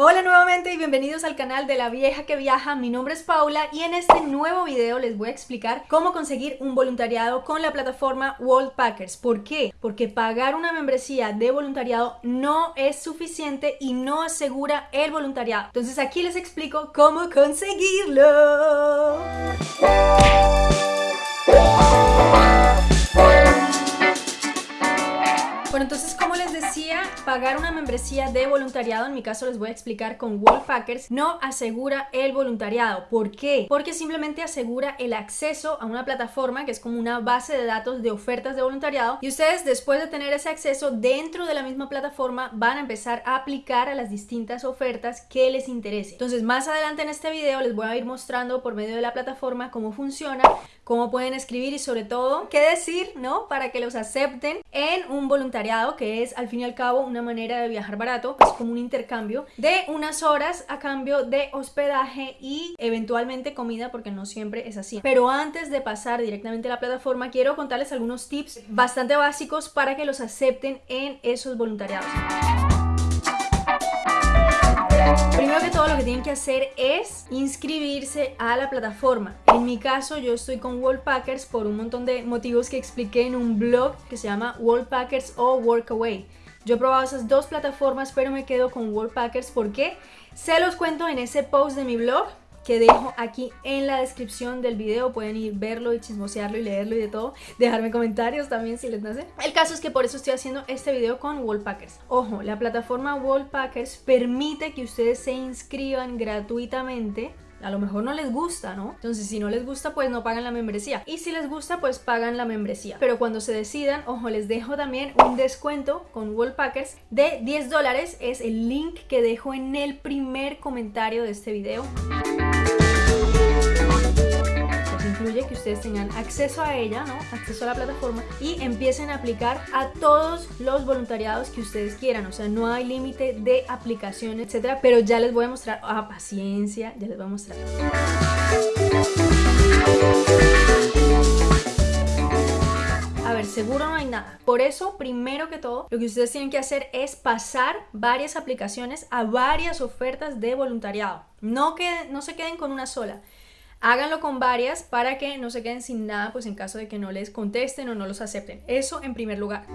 Hola nuevamente y bienvenidos al canal de La Vieja que Viaja, mi nombre es Paula y en este nuevo video les voy a explicar cómo conseguir un voluntariado con la plataforma World Packers. ¿Por qué? Porque pagar una membresía de voluntariado no es suficiente y no asegura el voluntariado. Entonces aquí les explico cómo conseguirlo. Pagar una membresía de voluntariado, en mi caso les voy a explicar con Packers, no asegura el voluntariado. ¿Por qué? Porque simplemente asegura el acceso a una plataforma que es como una base de datos de ofertas de voluntariado y ustedes después de tener ese acceso dentro de la misma plataforma van a empezar a aplicar a las distintas ofertas que les interese. Entonces más adelante en este video les voy a ir mostrando por medio de la plataforma cómo funciona, cómo pueden escribir y sobre todo qué decir, ¿no? Para que los acepten en un voluntariado que es al fin y al cabo una manera de viajar barato, es como un intercambio de unas horas a cambio de hospedaje y eventualmente comida porque no siempre es así. Pero antes de pasar directamente a la plataforma quiero contarles algunos tips bastante básicos para que los acepten en esos voluntariados. Primero que todo lo que tienen que hacer es inscribirse a la plataforma. En mi caso yo estoy con Packers por un montón de motivos que expliqué en un blog que se llama Packers o Workaway. Yo he probado esas dos plataformas pero me quedo con Packers porque se los cuento en ese post de mi blog que dejo aquí en la descripción del video. Pueden ir verlo y chismosearlo y leerlo y de todo. Dejarme comentarios también si les nace. El caso es que por eso estoy haciendo este video con Wallpackers. Ojo, la plataforma Wallpackers permite que ustedes se inscriban gratuitamente a lo mejor no les gusta, ¿no? Entonces si no les gusta pues no pagan la membresía y si les gusta pues pagan la membresía. Pero cuando se decidan, ojo, les dejo también un descuento con Wallpackers de 10 dólares. Es el link que dejo en el primer comentario de este video incluye que ustedes tengan acceso a ella, ¿no? acceso a la plataforma y empiecen a aplicar a todos los voluntariados que ustedes quieran, o sea, no hay límite de aplicación, etcétera, pero ya les voy a mostrar, a ah, paciencia, ya les voy a mostrar. A ver, seguro no hay nada. Por eso, primero que todo, lo que ustedes tienen que hacer es pasar varias aplicaciones a varias ofertas de voluntariado. No, que, no se queden con una sola. Háganlo con varias para que no se queden sin nada, pues en caso de que no les contesten o no los acepten. Eso en primer lugar.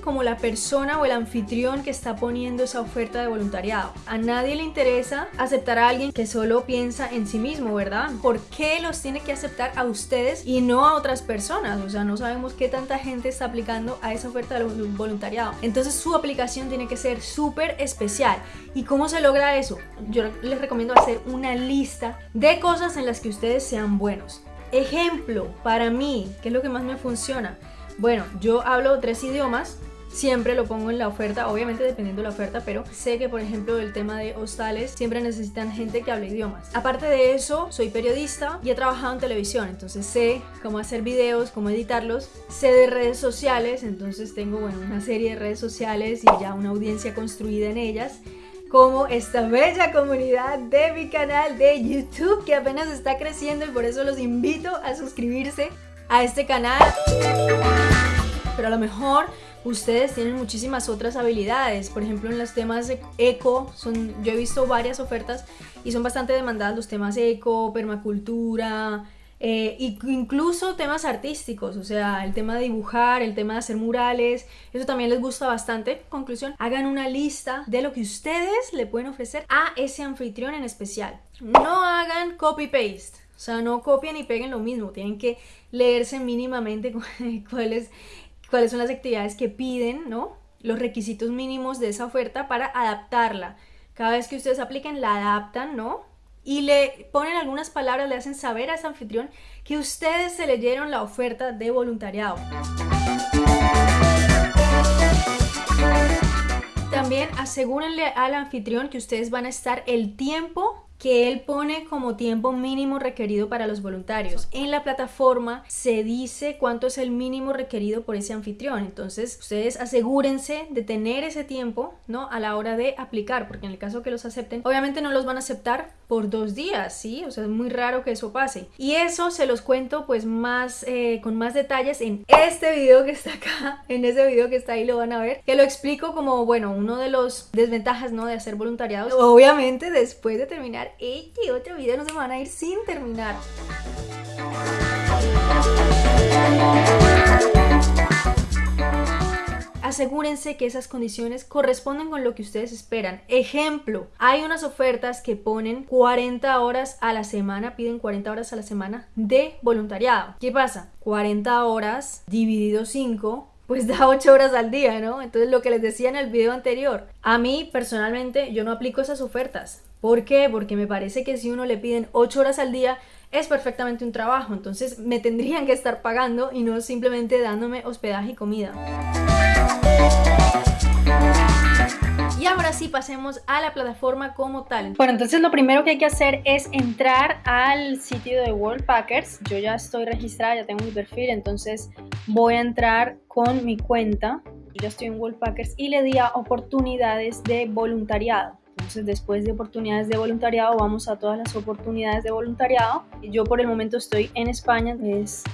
Como la persona o el anfitrión que está poniendo esa oferta de voluntariado. A nadie le interesa aceptar a alguien que solo piensa en sí mismo, ¿verdad? ¿Por qué los tiene que aceptar a ustedes y no a otras personas? O sea, no sabemos qué tanta gente está aplicando a esa oferta de voluntariado. Entonces su aplicación tiene que ser súper especial. ¿Y cómo se logra eso? Yo les recomiendo hacer una lista de cosas en las que ustedes sean buenos. Ejemplo, para mí, ¿qué es lo que más me funciona? Bueno, yo hablo tres idiomas, siempre lo pongo en la oferta, obviamente dependiendo de la oferta, pero sé que por ejemplo el tema de hostales siempre necesitan gente que hable idiomas. Aparte de eso, soy periodista y he trabajado en televisión, entonces sé cómo hacer videos, cómo editarlos, sé de redes sociales, entonces tengo bueno, una serie de redes sociales y ya una audiencia construida en ellas como esta bella comunidad de mi canal de YouTube que apenas está creciendo y por eso los invito a suscribirse a este canal pero a lo mejor ustedes tienen muchísimas otras habilidades. Por ejemplo, en los temas eco, yo he visto varias ofertas y son bastante demandadas los temas eco, permacultura, eh, incluso temas artísticos, o sea, el tema de dibujar, el tema de hacer murales, eso también les gusta bastante. Conclusión, hagan una lista de lo que ustedes le pueden ofrecer a ese anfitrión en especial. No hagan copy-paste. O sea, no copien y peguen lo mismo, tienen que leerse mínimamente cuáles cuáles son las actividades que piden, ¿no? Los requisitos mínimos de esa oferta para adaptarla. Cada vez que ustedes apliquen, la adaptan, ¿no? Y le ponen algunas palabras, le hacen saber a ese anfitrión que ustedes se leyeron la oferta de voluntariado. También asegúrenle al anfitrión que ustedes van a estar el tiempo que él pone como tiempo mínimo requerido para los voluntarios. En la plataforma se dice cuánto es el mínimo requerido por ese anfitrión. Entonces, ustedes asegúrense de tener ese tiempo, ¿no? A la hora de aplicar, porque en el caso que los acepten, obviamente no los van a aceptar por dos días, ¿sí? O sea, es muy raro que eso pase. Y eso se los cuento pues más, eh, con más detalles en este video que está acá, en ese video que está ahí lo van a ver, que lo explico como, bueno, uno de los desventajas, ¿no? De hacer voluntariado. Obviamente después de terminar este otro video no se van a ir sin terminar. asegúrense que esas condiciones corresponden con lo que ustedes esperan. Ejemplo, hay unas ofertas que ponen 40 horas a la semana, piden 40 horas a la semana de voluntariado. ¿Qué pasa? 40 horas dividido 5 pues da 8 horas al día, ¿no? Entonces lo que les decía en el video anterior, a mí personalmente yo no aplico esas ofertas. ¿Por qué? Porque me parece que si uno le piden 8 horas al día es perfectamente un trabajo, entonces me tendrían que estar pagando y no simplemente dándome hospedaje y comida. Y ahora sí pasemos a la plataforma como tal. Bueno, entonces lo primero que hay que hacer es entrar al sitio de World Packers. Yo ya estoy registrada, ya tengo mi perfil, entonces voy a entrar con mi cuenta. Yo estoy en World Packers y le di a oportunidades de voluntariado. Entonces después de oportunidades de voluntariado vamos a todas las oportunidades de voluntariado. Yo por el momento estoy en España, es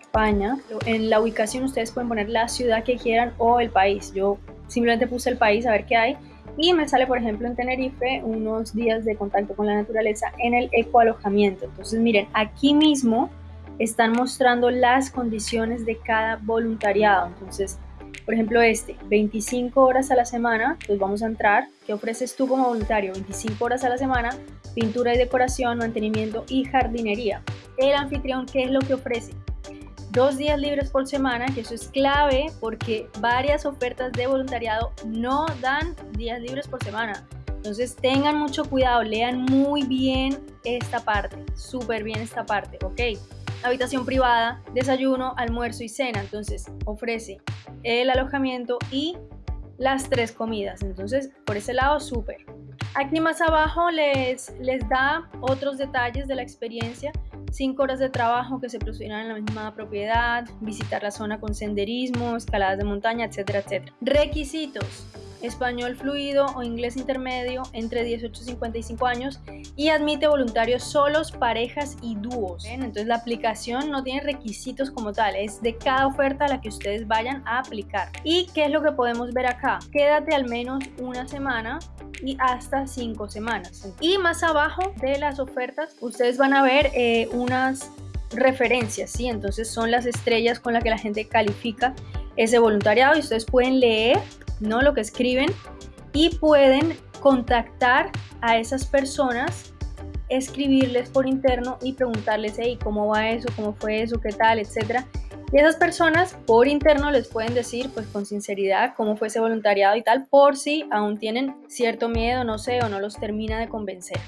España. En la ubicación ustedes pueden poner la ciudad que quieran o el país. Yo simplemente puse el país a ver qué hay y me sale por ejemplo en Tenerife unos días de contacto con la naturaleza en el ecoalojamiento. Entonces miren, aquí mismo están mostrando las condiciones de cada voluntariado. Entonces, por ejemplo este, 25 horas a la semana, pues vamos a entrar, ¿qué ofreces tú como voluntario? 25 horas a la semana, pintura y decoración, mantenimiento y jardinería. El anfitrión, ¿qué es lo que ofrece? Dos días libres por semana, que eso es clave porque varias ofertas de voluntariado no dan días libres por semana. Entonces tengan mucho cuidado, lean muy bien esta parte, súper bien esta parte, ¿ok? Habitación privada, desayuno, almuerzo y cena. Entonces ofrece el alojamiento y las tres comidas. Entonces por ese lado, súper. Aquí más abajo les, les da otros detalles de la experiencia 5 horas de trabajo que se producirán en la misma propiedad, visitar la zona con senderismo, escaladas de montaña, etcétera, etcétera. Requisitos español fluido o inglés intermedio entre 18 y 55 años y admite voluntarios solos, parejas y dúos. Entonces la aplicación no tiene requisitos como tal, es de cada oferta a la que ustedes vayan a aplicar. ¿Y qué es lo que podemos ver acá? Quédate al menos una semana y hasta cinco semanas. Y más abajo de las ofertas ustedes van a ver eh, unas referencias, ¿sí? Entonces son las estrellas con las que la gente califica ese voluntariado y ustedes pueden leer ¿no? Lo que escriben y pueden contactar a esas personas, escribirles por interno y preguntarles, hey, ¿cómo va eso? ¿Cómo fue eso? ¿Qué tal? Etcétera. Y esas personas por interno les pueden decir, pues con sinceridad, cómo fue ese voluntariado y tal, por si aún tienen cierto miedo, no sé, o no los termina de convencer.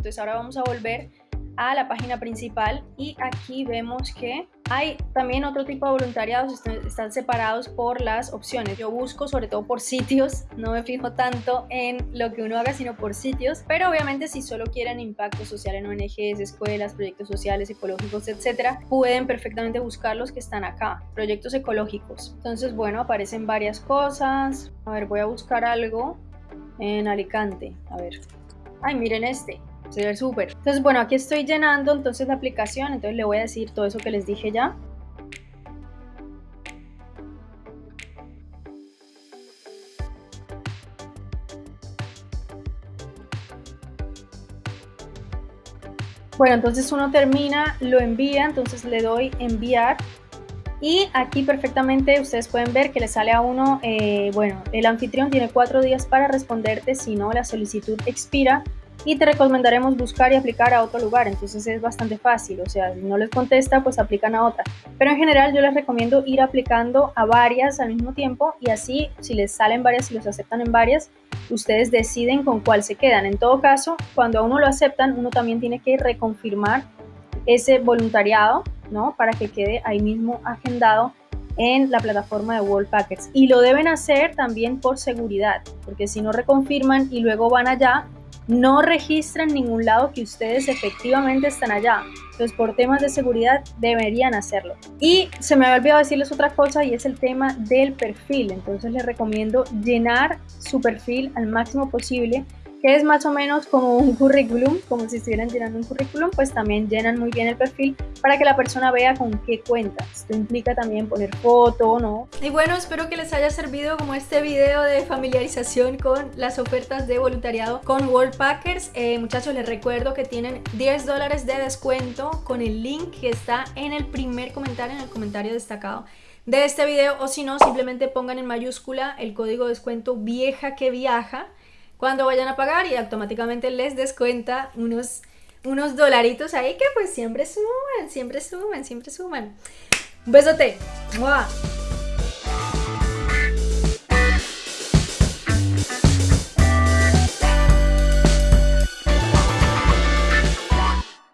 Entonces ahora vamos a volver a la página principal y aquí vemos que hay también otro tipo de voluntariados, están separados por las opciones. Yo busco sobre todo por sitios, no me fijo tanto en lo que uno haga, sino por sitios. Pero obviamente si solo quieren impacto social en ONGs, escuelas, proyectos sociales, ecológicos, etcétera, pueden perfectamente buscar los que están acá, proyectos ecológicos. Entonces, bueno, aparecen varias cosas. A ver, voy a buscar algo en Alicante. A ver. Ay, miren este se ve súper. Entonces, bueno, aquí estoy llenando entonces la aplicación, entonces le voy a decir todo eso que les dije ya. Bueno, entonces uno termina, lo envía, entonces le doy enviar y aquí perfectamente ustedes pueden ver que le sale a uno, eh, bueno, el anfitrión tiene cuatro días para responderte, si no la solicitud expira y te recomendaremos buscar y aplicar a otro lugar. Entonces es bastante fácil, o sea, si no les contesta, pues aplican a otra. Pero en general yo les recomiendo ir aplicando a varias al mismo tiempo y así si les salen varias y los aceptan en varias, ustedes deciden con cuál se quedan. En todo caso, cuando a uno lo aceptan, uno también tiene que reconfirmar ese voluntariado, ¿no? Para que quede ahí mismo agendado en la plataforma de World Packers. Y lo deben hacer también por seguridad, porque si no reconfirman y luego van allá, no registra en ningún lado que ustedes efectivamente están allá. Entonces, por temas de seguridad deberían hacerlo. Y se me había olvidado decirles otra cosa y es el tema del perfil. Entonces, les recomiendo llenar su perfil al máximo posible que es más o menos como un currículum, como si estuvieran llenando un currículum, pues también llenan muy bien el perfil para que la persona vea con qué cuenta. Esto implica también poner foto, ¿no? Y bueno, espero que les haya servido como este video de familiarización con las ofertas de voluntariado con Worldpackers. Eh, muchachos, les recuerdo que tienen 10 dólares de descuento con el link que está en el primer comentario, en el comentario destacado de este video o si no, simplemente pongan en mayúscula el código de descuento vieja que viaja cuando vayan a pagar y automáticamente les descuenta unos, unos dolaritos ahí que pues siempre suman, siempre suman, siempre suman. Un besote. ¡Mua!